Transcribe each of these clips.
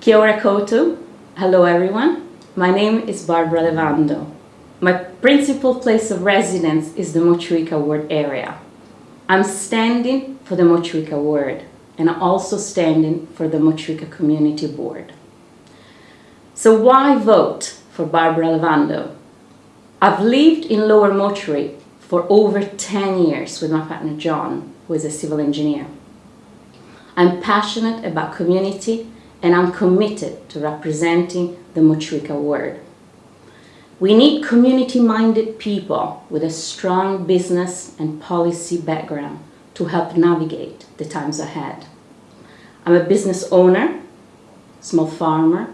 Kia ora koutou. Hello everyone. My name is Barbara Levando. My principal place of residence is the Motueka Ward area. I'm standing for the Motueka Ward and I'm also standing for the Motueka Community Board. So why vote for Barbara Levando? I've lived in Lower Motueka for over 10 years with my partner John, who is a civil engineer. I'm passionate about community and I'm committed to representing the Motueka ward. We need community-minded people with a strong business and policy background to help navigate the times ahead. I'm a business owner, small farmer,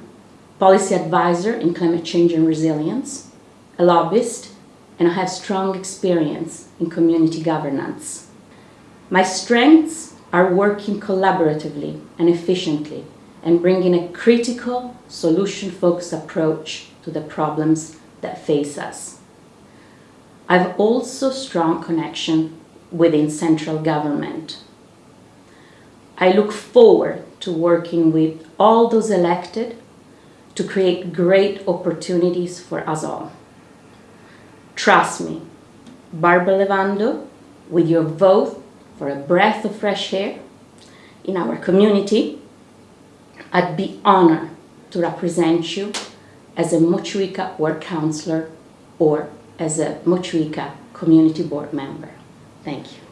policy advisor in climate change and resilience, a lobbyist, and I have strong experience in community governance. My strengths are working collaboratively and efficiently and bringing a critical, solution-focused approach to the problems that face us. I've also strong connection within central government. I look forward to working with all those elected to create great opportunities for us all. Trust me, Barbara Levando, with your vote for a breath of fresh air in our community, I'd be honored to represent you as a Motueka Ward Councillor or as a Motueka Community Board member. Thank you.